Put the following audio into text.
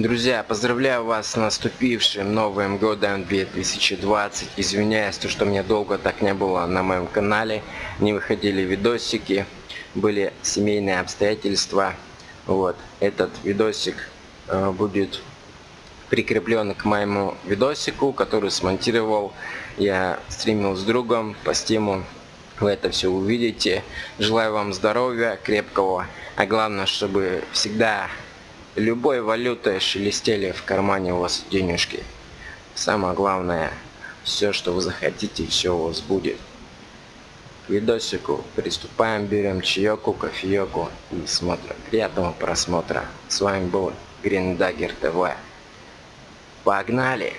Друзья, поздравляю вас с наступившим Новым Годом 2020. Извиняюсь, то, что мне долго так не было на моем канале. Не выходили видосики, были семейные обстоятельства. Вот, этот видосик э, будет прикреплен к моему видосику, который смонтировал. Я стримил с другом по стиму. Вы это все увидите. Желаю вам здоровья, крепкого. А главное, чтобы всегда любой валютой шелестели в кармане у вас денежки. Самое главное, все, что вы захотите, все у вас будет. К видосику приступаем, берем чаеку, кофееку и смотрим. Приятного просмотра. С вами был Dagger TV. Погнали!